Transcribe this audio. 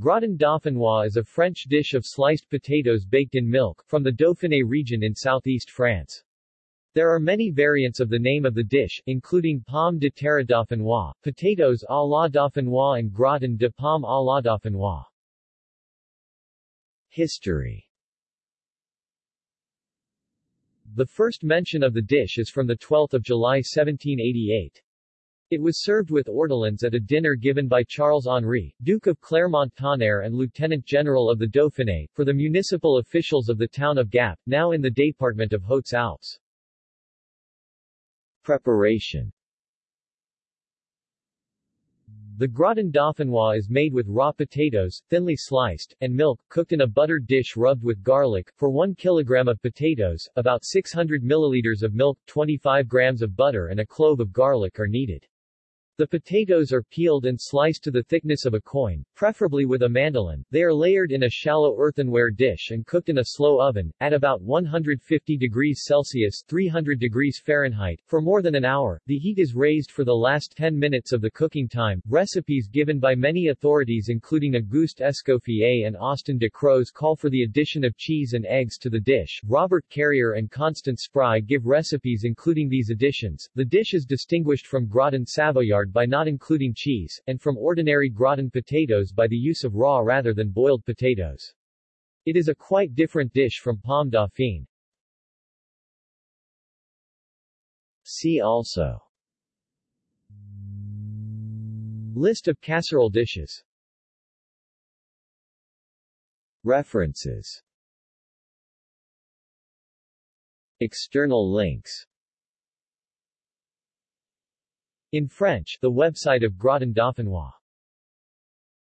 Gratin dauphinois is a French dish of sliced potatoes baked in milk, from the Dauphiné region in southeast France. There are many variants of the name of the dish, including pomme de terre dauphinois, potatoes à la dauphinois and gratin de pomme à la dauphinois. History The first mention of the dish is from 12 July 1788. It was served with ortolans at a dinner given by Charles Henri, Duke of Clermont-Tonnerre and Lieutenant General of the Dauphiné, for the municipal officials of the town of Gap, now in the department of Hautes-Alpes. Preparation The gratin dauphinois is made with raw potatoes, thinly sliced, and milk, cooked in a buttered dish rubbed with garlic. For 1 kilogram of potatoes, about 600 milliliters of milk, 25 grams of butter and a clove of garlic are needed. The potatoes are peeled and sliced to the thickness of a coin, preferably with a mandolin. They are layered in a shallow earthenware dish and cooked in a slow oven, at about 150 degrees Celsius 300 degrees Fahrenheit, for more than an hour. The heat is raised for the last 10 minutes of the cooking time. Recipes given by many authorities including Auguste Escoffier and Austin de Crozes call for the addition of cheese and eggs to the dish. Robert Carrier and Constance Spry give recipes including these additions. The dish is distinguished from gratin savoyard by not including cheese, and from ordinary gratin potatoes by the use of raw rather than boiled potatoes. It is a quite different dish from pomme dauphine. See also List of casserole dishes References External links in French, the website of Gratin Dauphinois